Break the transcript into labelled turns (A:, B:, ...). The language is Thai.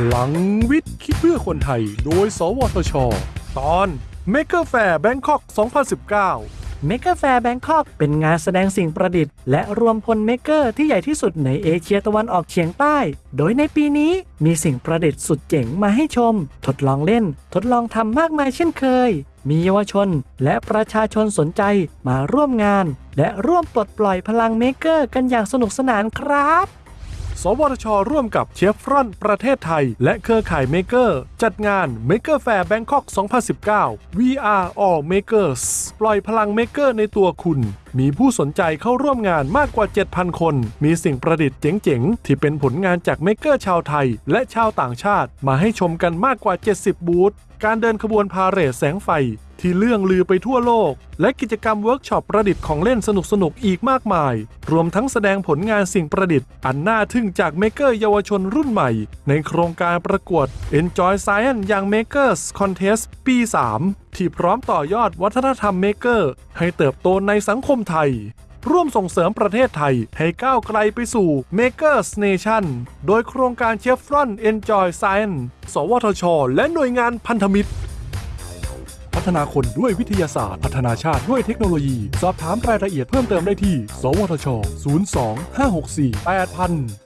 A: พลังวิทย์ คิดเพื่อคนไทย โดย สวทช ตอน Maker Fair Bangkok 2019
B: เมก e แฟร์แบงคอกเป็นงานแสดงสิ่งประดิษฐ์ และรวมพล maker ที่ใหญ่ที่สุดในเอเชียตะวันออกเฉียงใต้ โดยในปีนี้มีสิ่งประดิษฐ์สุดเจ๋งมาให้ชม ทดลองเล่น ทดลองทำมากมายเช่นเคย มีเยาวชนและประชาชนสนใจมาร่วมงาน และร่วมปลดปล่อยพลัง maker กันอย่างสนุกสนานครับ
A: สวทช ร่วมกับเชฟรอนประเทศไทย และเครือข่าย Maker จัดงาน Maker Faire Bangkok 2019 We are all makers ปล่อยพลัง Maker ในตัวคุณมีผู้สนใจเข้าร่วมงานมากกว่า 7,000 คน มีสิ่งประดิษฐ์เจ๋งๆ ที่เป็นผลงานจาก Maker ชาวไทย และชาวต่างชาติ มาให้ชมกันมากกว่า 70 บูธ การเดินขบวนพาเหรดแสงไฟ ที่เลื่องลือไปทั่วโลก และกิจกรรมเวิร์กช็อปประดิษฐ์ของเล่นสนุกๆอีกมากมาย รวมทั้งแสดงผลงานสิ่งประดิษฐ์ อันน่าทึ่งจากเมเกอร์เยาวชนรุ่นใหม่ ในโครงการประกวด Enjoy Science อย่าง Makers Contest ปี 3 ที่พร้อมต่อยอดวัฒนธรรมเมเกอร์ให้เติบโตในสังคมไทยร่วมส่งเสริมประเทศไทยให้ก้าวไกลไปสู่ Makers Nation โดยโครงการ Chevron Enjoy Science สวทช และหน่วยงานพันธมิตร พัฒนาคนด้วยวิทยาศาสตร์ พัฒนาชาติด้วยเทคโนโลยี สอบถามรายละเอียดเพิ่มเติมได้ที่ สวทช 02 564 8000